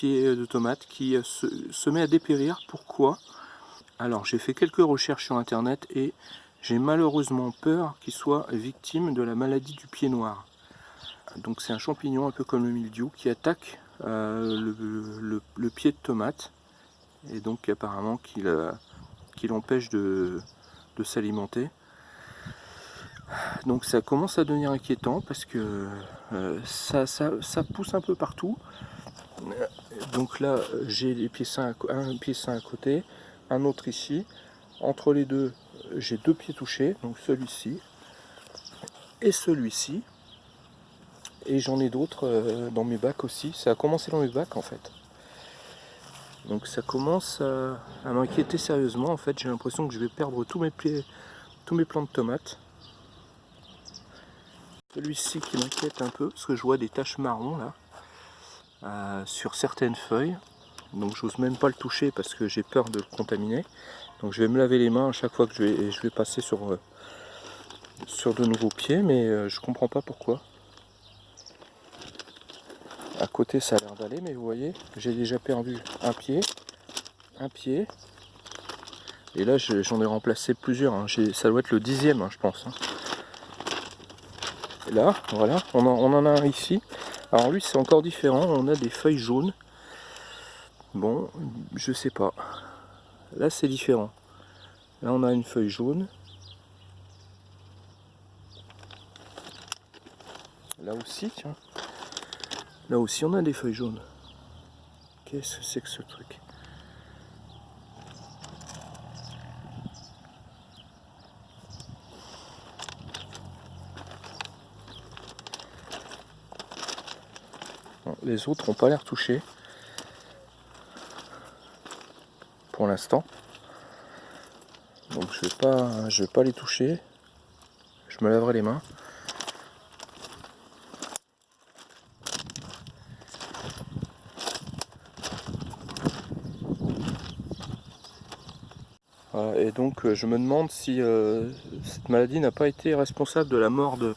pied de tomate qui se, met à dépérir. Pourquoi? Alors j'ai fait quelques recherches sur internet et j'ai malheureusement peur qu'il soit victime de la maladie du pied noir. Donc c'est un champignon un peu comme le mildiou qui attaque euh, le, pied de tomate et donc apparemment qu'il euh, empêche de, s'alimenter. Donc ça commence à devenir inquiétant parce que euh, ça, pousse un peu partout. Donc là j'ai les pieds sains, un à côté, un autre ici. Entre les deux j'ai deux pieds touchés, donc celui-ci et celui-ci et j'en ai d'autres euh, dans mes bacs aussi. Ça a commencé dans mes bacs en fait. Donc ça commence à, m'inquiéter sérieusement. En fait, j'ai l'impression que je vais perdre tous mes, pieds, tous mes plants de tomates. Celui-ci qui m'inquiète un peu, parce que je vois des taches marron là, euh, sur certaines feuilles. Donc j'ose même pas le toucher parce que j'ai peur de le contaminer. Donc je vais me laver les mains à chaque fois que je vais, je vais passer sur, euh, sur de nouveaux pieds, mais je comprends pas pourquoi. À côté, ça a l'air d'aller, mais vous voyez, j'ai déjà perdu un pied, un pied. Et là, j'en ai remplacé plusieurs. Hein. Ça doit être le dixième, hein, je pense. Hein. Là, voilà, on en, a un ici. Alors lui, c'est encore différent. On a des feuilles jaunes. Bon, je sais pas. Là, c'est différent. Là, on a une feuille jaune. Là aussi, tiens. Là aussi on a des feuilles jaunes. Qu'est-ce que c'est que ce truc? Les autres n'ont pas l'air touchés. Pour l'instant. Donc je vais pas je vais pas les toucher. Je me laverai les mains. et donc euh, je me demande si euh, cette maladie n'a pas été responsable de la mort de,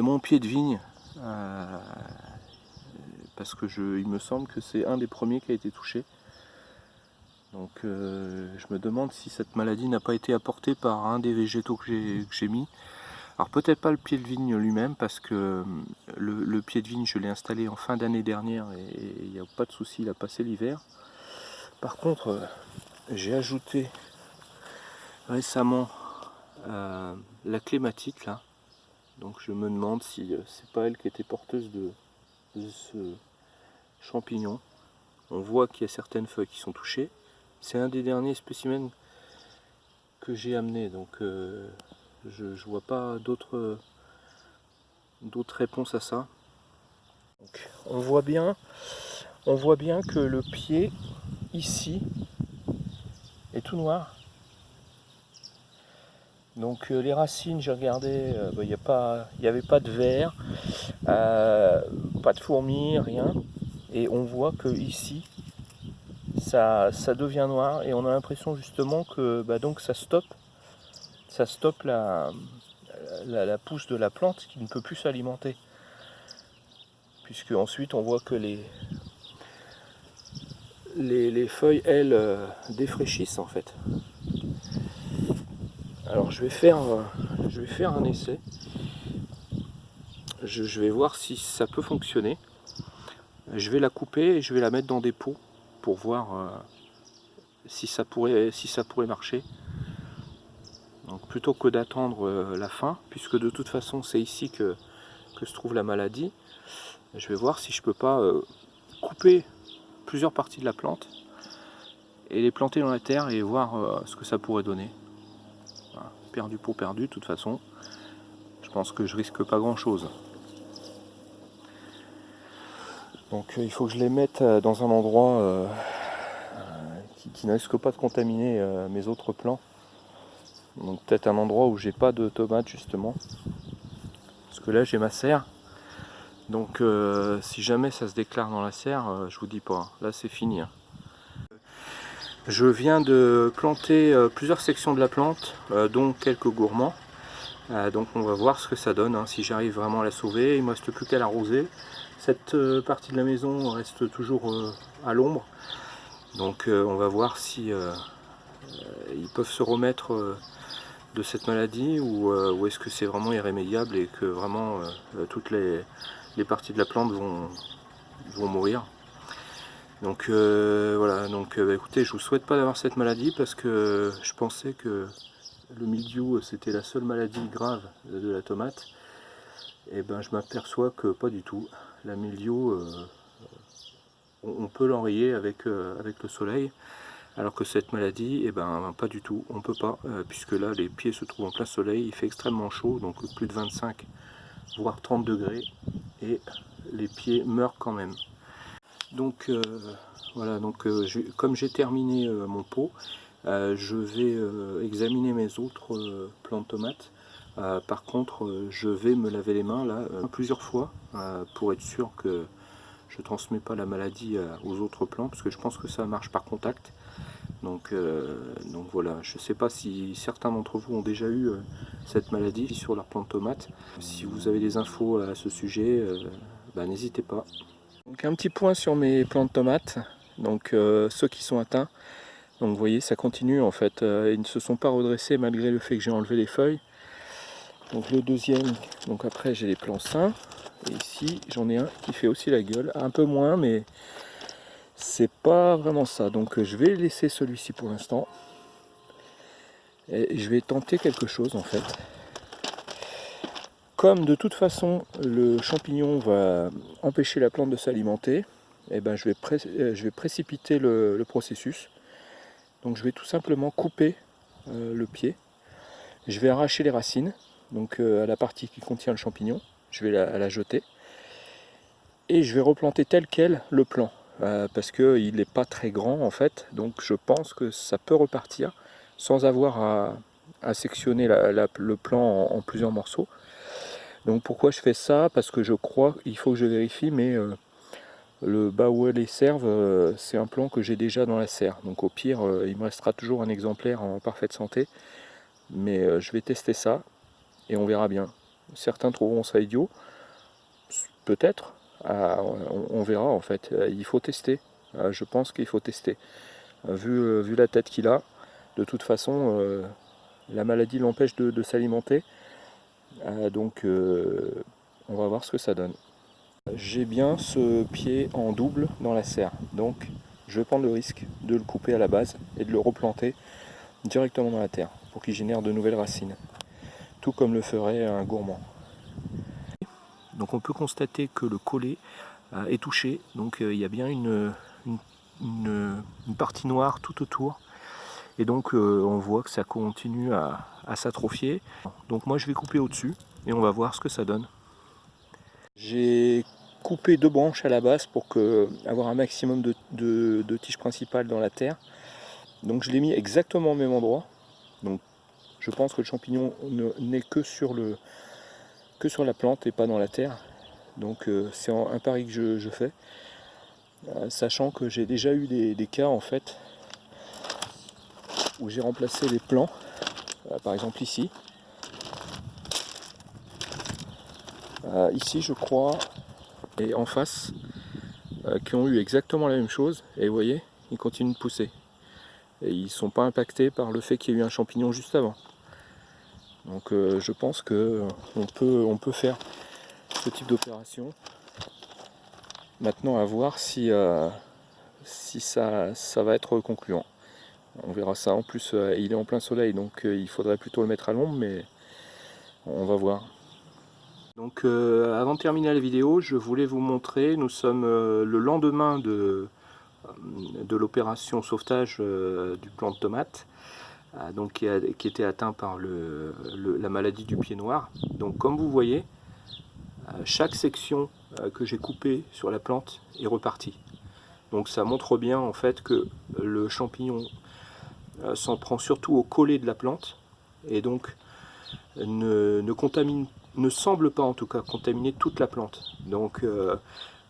mon pied de vigne. Euh, parce que je, il me semble que c'est un des premiers qui a été touché. Donc je me demande si cette maladie n'a pas été apportée par un des végétaux que j'ai mis. Alors peut-être pas le pied de vigne lui-même parce que le, pied de vigne je l'ai installé en fin d'année dernière et il n'y a pas de souci, il a passé l'hiver. Par contre j'ai ajouté récemment euh, la clématite là. Donc je me demande si euh, c'est pas elle qui était porteuse de, ce champignon. On voit qu'il y a certaines feuilles qui sont touchées. C'est un des derniers spécimens que j'ai amené, donc euh, je, ne vois pas d'autres réponses à ça. on voit bien, on voit bien que le pied ici est tout noir. Donc euh, les racines, j'ai regardé, euh, bah, il n'y avait pas de verre, pas de fourmis, rien. Et on voit que ici, ça, ça devient noir et on a l'impression justement que bah, donc ça stoppe, ça stoppe la, la, pousse de la plante qui ne peut plus s'alimenter. Puisque ensuite on voit que les, les, les feuilles, elles, défraîchissent en fait. Alors je vais faire, euh, je vais faire un essai. Je, vais voir si ça peut fonctionner. Je vais la couper et je vais la mettre dans des pots pour voir euh, si, ça pourrait, marcher. Donc plutôt que d'attendre euh, la fin, puisque de toute façon c'est ici que, se trouve la maladie, je vais voir si je peux pas couper plusieurs parties de la plante et les planter dans la terre et voir ce que ça pourrait donner perdu pour perdu de toute façon. Je pense que je risque pas grand chose. Donc euh, il faut que je les mette euh, dans un endroit euh, qui, ne risque pas de contaminer mes autres plants. Donc peut-être un endroit où j'ai pas de tomates justement. Parce que là j'ai ma serre. Donc si jamais ça se déclare dans la serre, je vous dis pas. Là c'est fini. Hein. Je viens de planter plusieurs sections de la plante, dont quelques gourmands. donc on va voir ce que ça donne, hein, si j'arrive vraiment à la sauver. Il ne me reste plus qu'à l'arroser. Cette partie de la maison reste toujours à l'ombre. Donc on va voir si ils peuvent se remettre de cette maladie ou, est-ce que c'est vraiment irrémédiable et que vraiment toutes les, parties de la plante vont, mourir. Donc euh, voilà, donc euh, bah, écoutez, je vous souhaite pas d'avoir cette maladie parce que je pensais que le mildiou c'était la seule maladie grave de la tomate. Et ben je m'aperçois que pas du tout. La mildiou, euh, on, peut l'enrayer avec, avec le soleil. Alors que cette maladie, eh ben pas du tout, on peut pas, puisque là les pieds se trouvent en plein soleil, il fait extrêmement chaud, donc plus de 25 voire 30 degrés, et les pieds meurent quand même. Donc euh, voilà, donc euh, comme j'ai terminé euh, mon pot, je vais examiner mes autres plants tomates. Par contre, je vais me laver les mains là plusieurs fois pour être sûr que je ne transmets pas la maladie aux autres plants parce que je pense que ça marche par contact. Donc, donc voilà, je ne sais pas si certains d'entre vous ont déjà eu cette maladie sur leur plant de tomates. Si vous avez des infos à ce sujet, bah, n'hésitez pas. Donc un petit point sur mes plants de tomates, donc euh, ceux qui sont atteints. Donc vous voyez, ça continue en fait, euh, ils ne se sont pas redressés malgré le fait que j'ai enlevé les feuilles. Donc le deuxième, donc après j'ai les plants sains. Et ici j'en ai un qui fait aussi la gueule, un peu moins mais c'est pas vraiment ça. Donc je vais laisser celui-ci pour l'instant. Et je vais tenter quelque chose en fait. Comme de toute façon le champignon va empêcher la plante de s'alimenter, eh ben, je, vais euh, je vais précipiter le, processus. Donc je vais tout simplement couper euh, le pied. Je vais arracher les racines, donc euh, à la partie qui contient le champignon. Je vais la, jeter. Et je vais replanter tel quel le plant. parce qu'il n'est pas très grand en fait. Donc je pense que ça peut repartir sans avoir à, sectionner le plant en plusieurs morceaux. Donc pourquoi je fais ça? Parce que je crois, il faut que je vérifie, mais euh, le bas où les servent, euh, c'est un plan que j'ai déjà dans la serre. Donc au pire, euh, il me restera toujours un exemplaire en parfaite santé. Mais je vais tester ça et on verra bien. Certains trouveront ça idiot. Peut-être. Ah, on, verra en fait. Il faut tester. Ah, je pense qu'il faut tester. Vu, vu la tête qu'il a, de toute façon, la maladie l'empêche de s'alimenter. Euh, donc euh, on va voir ce que ça donne. J'ai bien ce pied en double dans la serre, donc je vais prendre le risque de le couper à la base et de le replanter directement dans la terre pour qu'il génère de nouvelles racines, tout comme le ferait un gourmand. Donc on peut constater que le collet euh, est touché, donc il y a bien une, partie noire tout autour et donc euh, on voit que ça continue à, s'atrophier. Donc moi je vais couper au-dessus et on va voir ce que ça donne. J'ai coupé deux branches à la base pour que, avoir un maximum de, tiges principales dans la terre. Donc je l'ai mis exactement au même endroit. Donc je pense que le champignon n'est que sur le que sur la plante et pas dans la terre. Donc euh, c'est un pari que je, fais. Euh, sachant que j'ai déjà eu des cas en fait où j'ai remplacé les plants, euh, par exemple ici. Ici je crois, et en face, qui ont eu exactement la même chose, et vous voyez, ils continuent de pousser. Et ils ne sont pas impactés par le fait qu'il y ait eu un champignon juste avant. Donc je pense qu'on peut, on peut faire ce type d'opération. Maintenant à voir si, si ça, ça va être concluant. On verra ça. En plus, euh, il est en plein soleil, donc euh, il faudrait plutôt le mettre à l'ombre, mais on va voir. Donc euh, avant de terminer la vidéo, je voulais vous montrer, nous sommes le lendemain de, de l'opération sauvetage du plant de tomate, donc qui, était atteint par la maladie du pied noir. Donc comme vous voyez, chaque section que j'ai coupée sur la plante est repartie. Donc ça montre bien en fait que le champignon euh, s'en prend surtout au collet de la plante et donc ne, contamine, ne semble pas en tout cas contaminer toute la plante. Donc euh,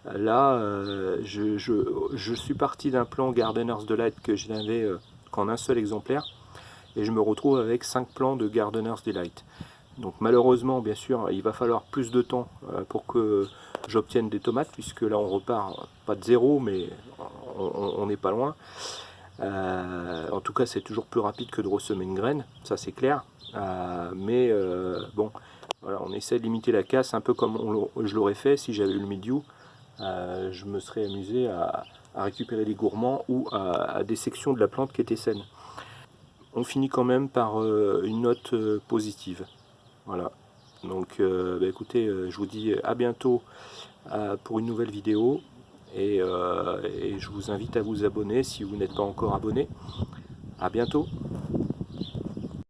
là, euh, je, suis parti d'un plan Gardeners Delight que je n'avais qu'en un seul exemplaire et je me retrouve avec 5 plans de Gardeners Delight. Donc malheureusement, bien sûr, il va falloir plus de temps pour que j'obtienne des tomates, puisque là on repart pas de zéro, mais on n'est pas loin. en tout cas, c'est toujours plus rapide que de ressemer une graine, ça c'est clair. mais bon, voilà, on essaie de limiter la casse, un peu comme je l'aurais fait si j'avais eu le milieu. je me serais amusé à, récupérer les gourmands ou à, des sections de la plante qui étaient saines. On finit quand même par euh, une note euh, positive. Voilà. Donc euh, bah, écoutez, je vous dis à bientôt pour une nouvelle vidéo. Et, et je vous invite à vous abonner si vous n'êtes pas encore abonné. À bientôt